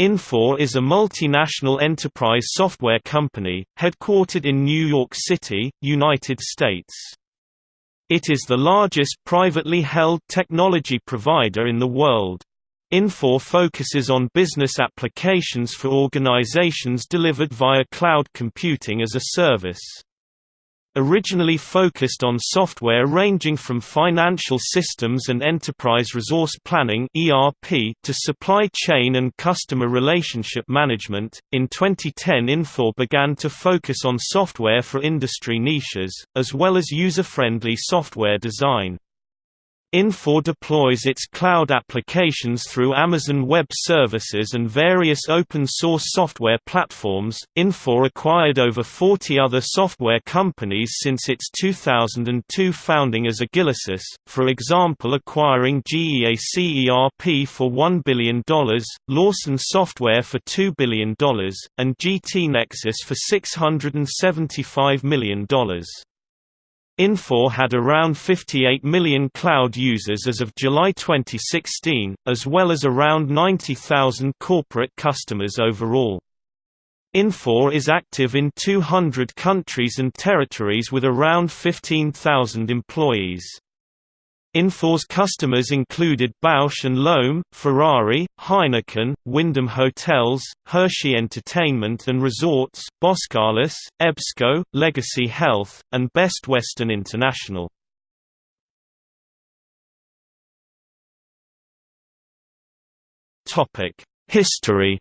Infor is a multinational enterprise software company, headquartered in New York City, United States. It is the largest privately held technology provider in the world. Infor focuses on business applications for organizations delivered via cloud computing as a service. Originally focused on software ranging from financial systems and enterprise resource planning (ERP) to supply chain and customer relationship management, in 2010 Infor began to focus on software for industry niches, as well as user-friendly software design. Infor deploys its cloud applications through Amazon Web Services and various open-source software platforms. Infor acquired over 40 other software companies since its 2002 founding as Agilisys, for example acquiring GEAC ERP for $1 billion, Lawson Software for $2 billion, and GT Nexus for $675 million. Infor had around 58 million cloud users as of July 2016, as well as around 90,000 corporate customers overall. Infor is active in 200 countries and territories with around 15,000 employees. Infor's customers included Bausch & Lomb, Ferrari, Heineken, Wyndham Hotels, Hershey Entertainment and Resorts, Boskalis, EBSCO, Legacy Health, and Best Western International. History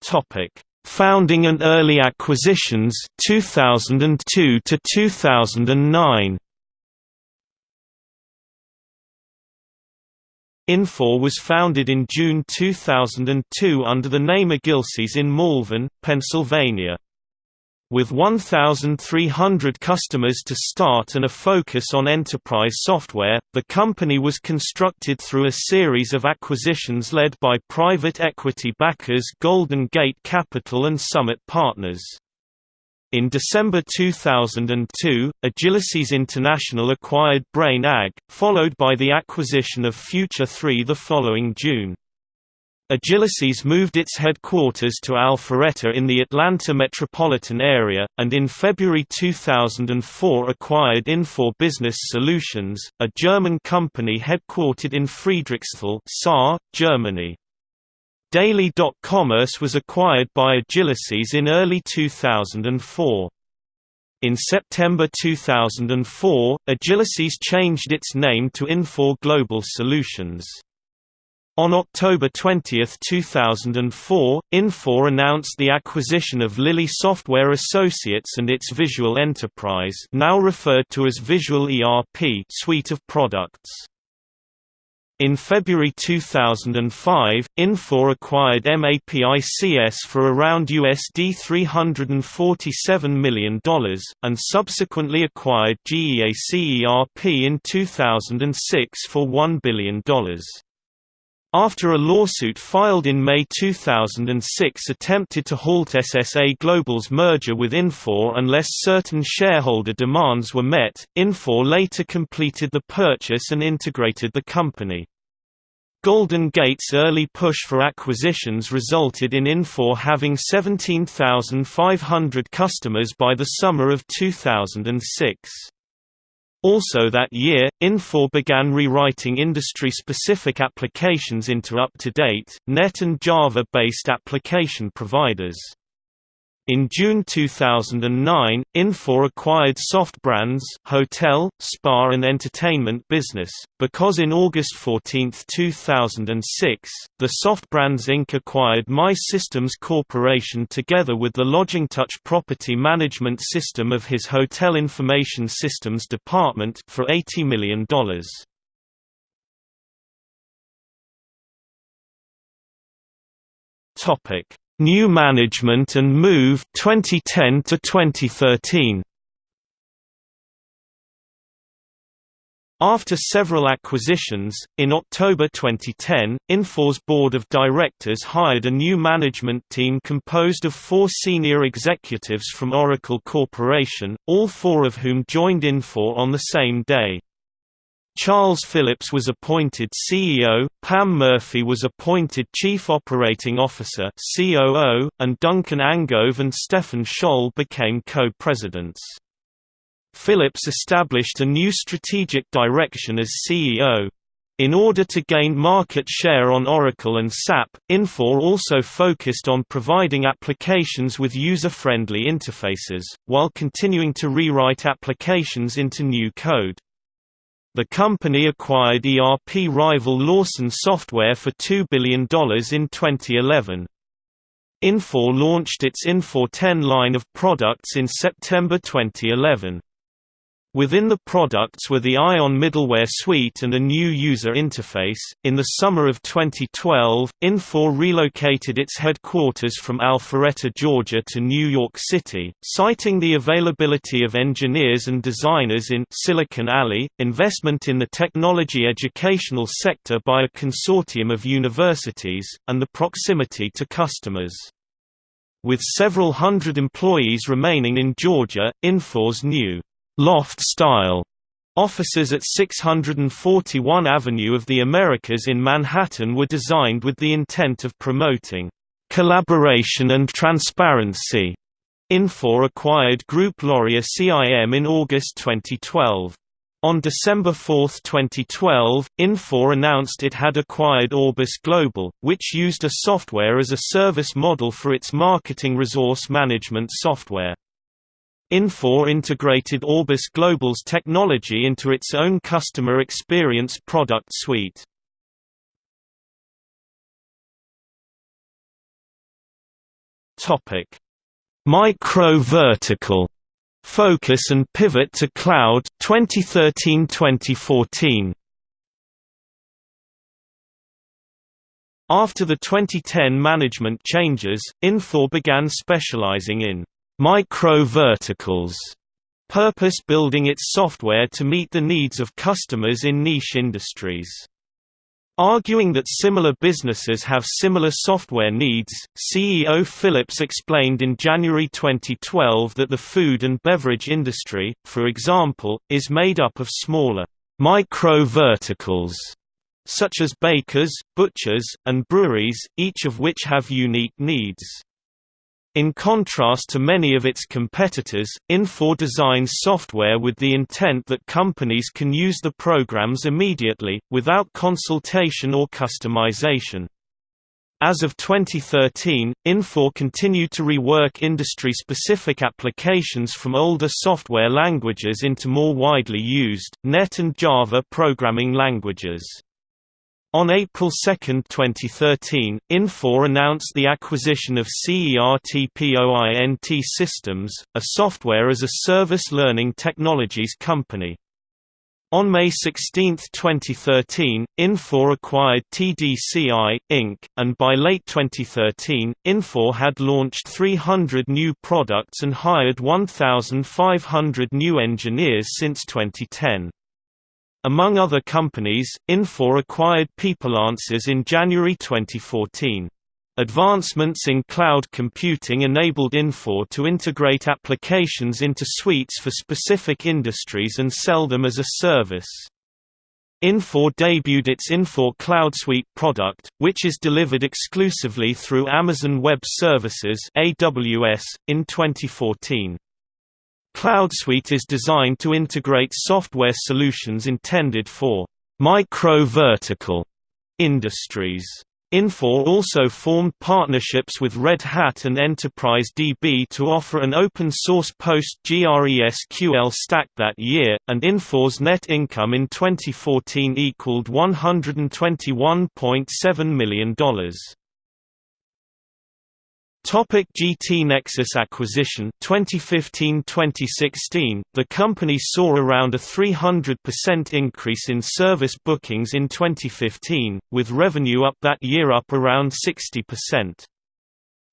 Topic Founding and early acquisitions 2002 to 2009 Infor was founded in June 2002 under the name Agilisys in Malvern, Pennsylvania. With 1,300 customers to start and a focus on enterprise software, the company was constructed through a series of acquisitions led by private equity backers Golden Gate Capital and Summit Partners. In December 2002, Agilisys International acquired Brain Ag, followed by the acquisition of Future 3 the following June. Agilisys moved its headquarters to Alpharetta in the Atlanta metropolitan area, and in February 2004 acquired Infor Business Solutions, a German company headquartered in Friedrichsthal Saar, Germany. Daly.commerce was acquired by Agilisys in early 2004. In September 2004, Agilisys changed its name to Infor Global Solutions. On October 20, 2004, Infor announced the acquisition of Lilly Software Associates and its Visual Enterprise now referred to as Visual ERP suite of products. In February 2005, Infor acquired MAPICS for around USD $347 million, and subsequently acquired GEAC ERP in 2006 for $1 billion. After a lawsuit filed in May 2006 attempted to halt SSA Global's merger with Infor unless certain shareholder demands were met, Infor later completed the purchase and integrated the company. Golden Gate's early push for acquisitions resulted in Infor having 17,500 customers by the summer of 2006. Also that year, Infor began rewriting industry-specific applications into up-to-date, .NET and Java-based application providers. In June 2009, Infor acquired SoftBrands hotel, spa and entertainment business, because in August 14, 2006, the SoftBrands Inc. acquired MAI Systems Corporation together with the LodgingTouch property management system of his Hotel Information Systems department for $80 million. Topic New Management and Move 2010 to 2013 After several acquisitions, in October 2010, Infor's board of directors hired a new management team composed of four senior executives from Oracle Corporation, all four of whom joined Infor on the same day. Charles Phillips was appointed CEO, Pam Murphy was appointed Chief Operating Officer (COO), and Duncan Angove and Stefan Scholl became co-presidents. Phillips established a new strategic direction as CEO. In order to gain market share on Oracle and SAP, Infor also focused on providing applications with user-friendly interfaces, while continuing to rewrite applications into new code. The company acquired ERP rival Lawson Software for $2 billion in 2011. Infor launched its Infor 10 line of products in September 2011. Within the products were the Ion middleware suite and a new user interface. In the summer of 2012, Infor relocated its headquarters from Alpharetta, Georgia to New York City, citing the availability of engineers and designers in Silicon Alley, investment in the technology educational sector by a consortium of universities, and the proximity to customers. With several hundred employees remaining in Georgia, Infor's new loft-style offices at 641 Avenue of the Americas in Manhattan were designed with the intent of promoting collaboration and transparency. Infor acquired Groupe Laurier CIM in August 2012. On December 4, 2012, Infor announced it had acquired Orbis Global, which used a software as a service model for its marketing resource management software. Infor integrated Orbis Global's technology into its own customer experience product suite. Topic: Micro-vertical focus and pivot to cloud 2013-2014. After the 2010 management changes, Infor began specializing in micro-verticals, purpose-building its software to meet the needs of customers in niche industries. Arguing that similar businesses have similar software needs, CEO Phillips explained in January 2012 that the food and beverage industry, for example, is made up of smaller micro-verticals, such as bakers, butchers, and breweries, each of which have unique needs. In contrast to many of its competitors, Infor designs software with the intent that companies can use the programs immediately, without consultation or customization. As of 2013, Infor continued to rework industry-specific applications from older software languages into more widely used, .NET and Java programming languages. On April 2, 2013, Infor announced the acquisition of CERTPOINT Systems, a software-as-a-service learning technologies company. On May 16, 2013, Infor acquired TDCI, Inc., and by late 2013, Infor had launched 300 new products and hired 1,500 new engineers since 2010. Among other companies, Infor acquired PeopleAnswers in January 2014. Advancements in cloud computing enabled Infor to integrate applications into suites for specific industries and sell them as a service. Infor debuted its Infor Cloud Suite product, which is delivered exclusively through Amazon Web Services (AWS) in 2014. CloudSuite is designed to integrate software solutions intended for micro-vertical industries. Infor also formed partnerships with Red Hat and Enterprise DB to offer an open-source PostgreSQL stack that year, and Infor's net income in 2014 equaled $121.7 million. Topic GT Nexus acquisition 2015-2016 The company saw around a 300% increase in service bookings in 2015 with revenue up that year up around 60%.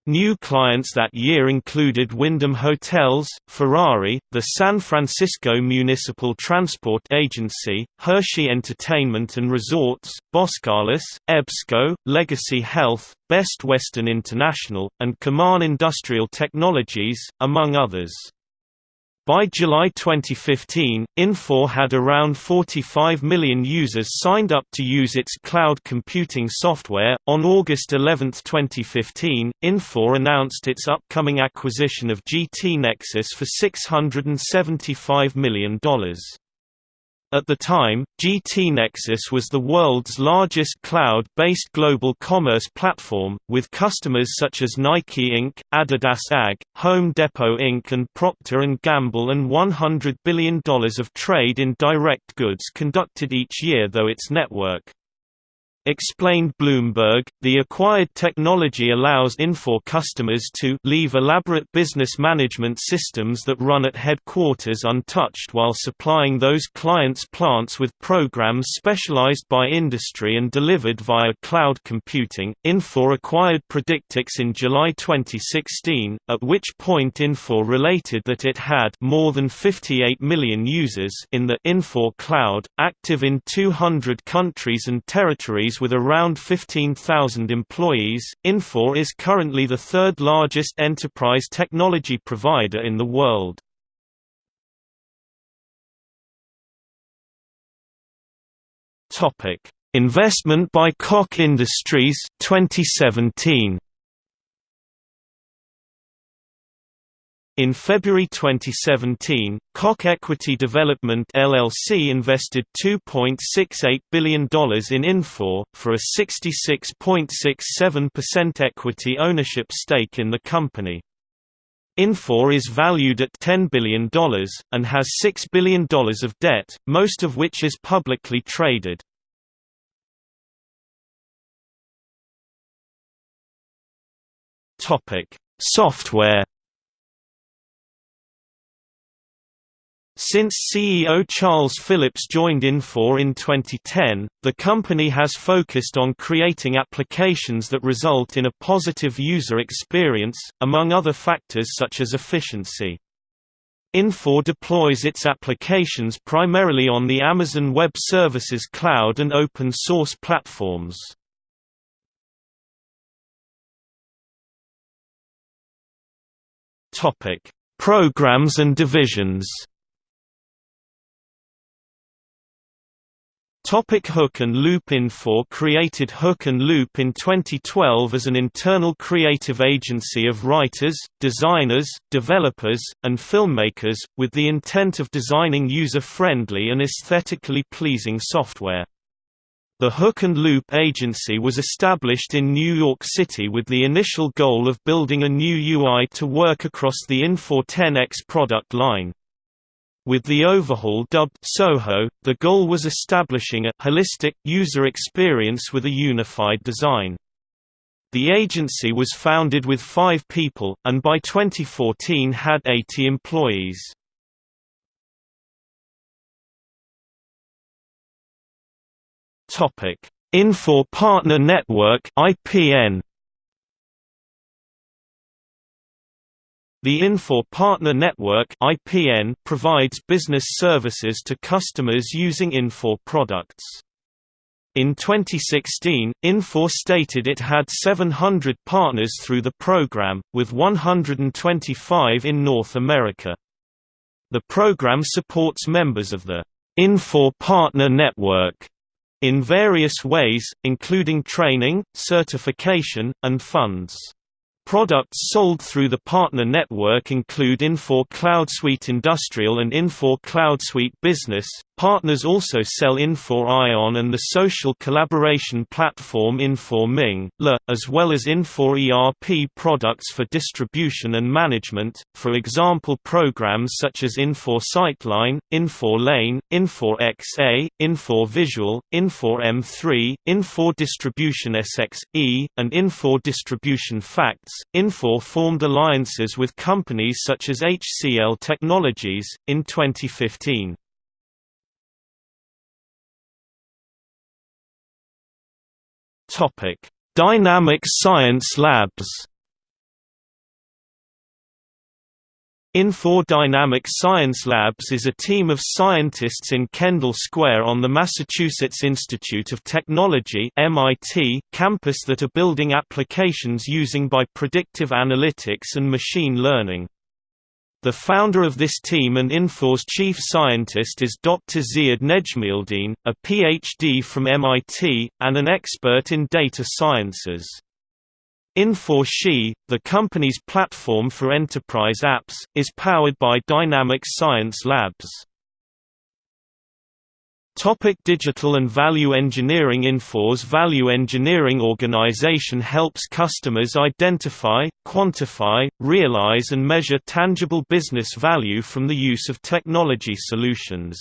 New clients that year included Wyndham Hotels, Ferrari, the San Francisco Municipal Transport Agency, Hershey Entertainment and Resorts, Boskalis, EBSCO, Legacy Health, Best Western International, and Kaman Industrial Technologies, among others. By July 2015, Infor had around 45 million users signed up to use its cloud computing software. On August 11, 2015, Infor announced its upcoming acquisition of GT Nexus for $675 million. At the time, GT Nexus was the world's largest cloud-based global commerce platform, with customers such as Nike Inc., Adidas AG, Home Depot Inc. and Procter & Gamble and $100 billion of trade in direct goods conducted each year though its network Explained Bloomberg, the acquired technology allows Infor customers to leave elaborate business management systems that run at headquarters untouched while supplying those clients' plants with programs specialized by industry and delivered via cloud computing. Infor acquired Predictix in July 2016, at which point Infor related that it had more than 58 million users in the Infor cloud, active in 200 countries and territories with around 15,000 employees, Infor is currently the third largest enterprise technology provider in the world. Topic: Investment by Koch Industries 2017. In February 2017, Koch Equity Development LLC invested $2.68 billion in Infor, for a 66.67% equity ownership stake in the company. Infor is valued at $10 billion, and has $6 billion of debt, most of which is publicly traded. Software Since CEO Charles Phillips joined Infor in 2010, the company has focused on creating applications that result in a positive user experience, among other factors such as efficiency. Infor deploys its applications primarily on the Amazon Web Services cloud and open source platforms. Programs and divisions Topic Hook and Loop Infor created Hook and Loop in 2012 as an internal creative agency of writers, designers, developers, and filmmakers, with the intent of designing user-friendly and aesthetically pleasing software. The Hook and Loop agency was established in New York City with the initial goal of building a new UI to work across the Infor 10X product line. With the overhaul dubbed Soho, the goal was establishing a holistic, user experience with a unified design. The agency was founded with five people, and by 2014 had 80 employees. Infor Partner Network IPN The Infor Partner Network (IPN) provides business services to customers using Infor products. In 2016, Infor stated it had 700 partners through the program, with 125 in North America. The program supports members of the Infor Partner Network in various ways, including training, certification, and funds. Products sold through the partner network include Infor CloudSuite Industrial and Infor CloudSuite Business. Partners also sell Infor Ion and the social collaboration platform Infor Ming, Le, as well as Infor ERP products for distribution and management, for example programs such as Infor SyteLine, Infor Lane, Infor XA, Infor Visual, Infor M3, Infor Distribution SXE, and Infor Distribution Facts, Infor formed alliances with companies such as HCL Technologies, in 2015. Dynamic Science Labs Infor Dynamic Science Labs is a team of scientists in Kendall Square on the Massachusetts Institute of Technology (MIT) campus that are building applications using by predictive analytics and machine learning. The founder of this team and Infor's chief scientist is Dr. Ziad Nejmeldeen, a PhD from MIT, and an expert in data sciences. Infor-SHE, the company's platform for enterprise apps, is powered by Dynamic Science Labs. Topic digital and value engineering Infor's value engineering organization helps customers identify, quantify, realize and measure tangible business value from the use of technology solutions.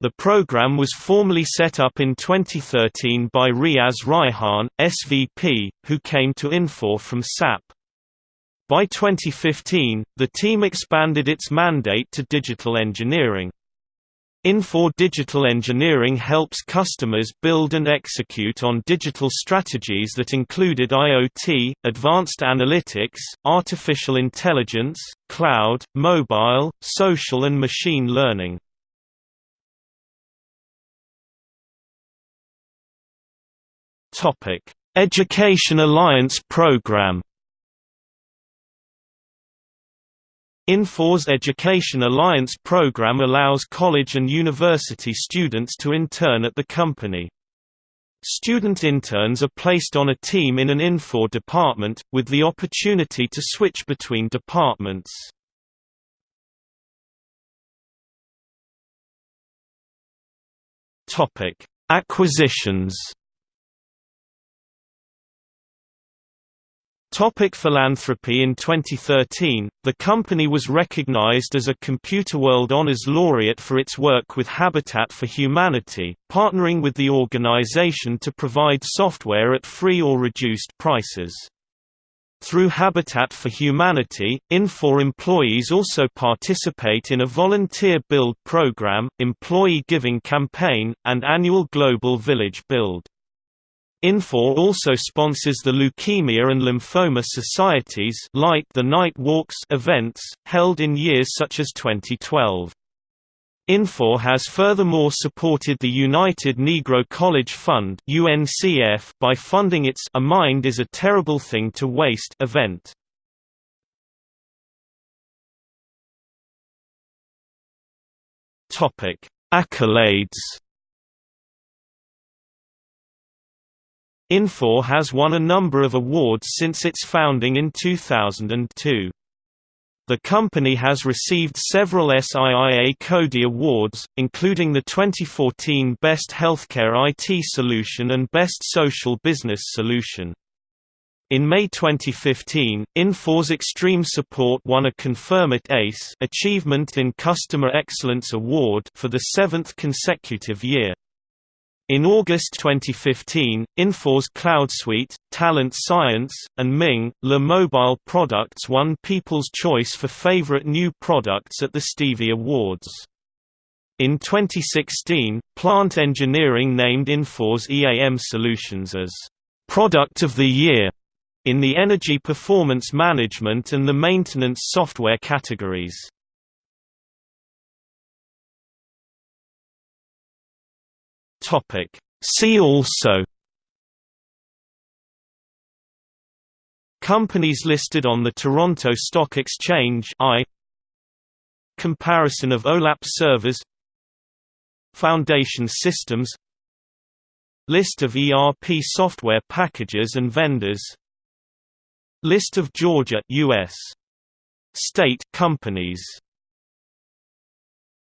The program was formally set up in 2013 by Riaz Raihan, SVP, who came to Infor from SAP. By 2015, the team expanded its mandate to digital engineering. Infor Digital Engineering helps customers build and execute on digital strategies that included IoT, advanced analytics, artificial intelligence, cloud, mobile, social and machine learning. Education Alliance Program Infor's Education Alliance program allows college and university students to intern at the company. Student interns are placed on a team in an Infor department, with the opportunity to switch between departments. Acquisitions Topic philanthropy In 2013, the company was recognized as a Computerworld Honors Laureate for its work with Habitat for Humanity, partnering with the organization to provide software at free or reduced prices. Through Habitat for Humanity, Infor employees also participate in a volunteer build program, employee giving campaign, and annual Global Village Build. Infor also sponsors the Leukemia and Lymphoma Society's Light the Night Walks events, held in years such as 2012. Infor has furthermore supported the United Negro College Fund UNCF by funding its A Mind is a Terrible Thing to Waste event. Accolades Infor has won a number of awards since its founding in 2002. The company has received several SIIA CODiE awards, including the 2014 Best Healthcare IT Solution and Best Social Business Solution. In May 2015, Infor's Extreme Support won a Confirmit ACE Achievement in Customer Excellence Award for the seventh consecutive year. In August 2015, Infor's CloudSuite, Talent Science, and Ming, Le Mobile products won People's Choice for Favorite New Products at the Stevie Awards. In 2016, Plant Engineering named Infor's EAM Solutions as Product of the Year in the Energy Performance Management and the Maintenance Software categories. Topic. See also Companies listed on the Toronto Stock Exchange I Comparison of OLAP servers Foundation systems List of ERP software packages and vendors List of Georgia US state companies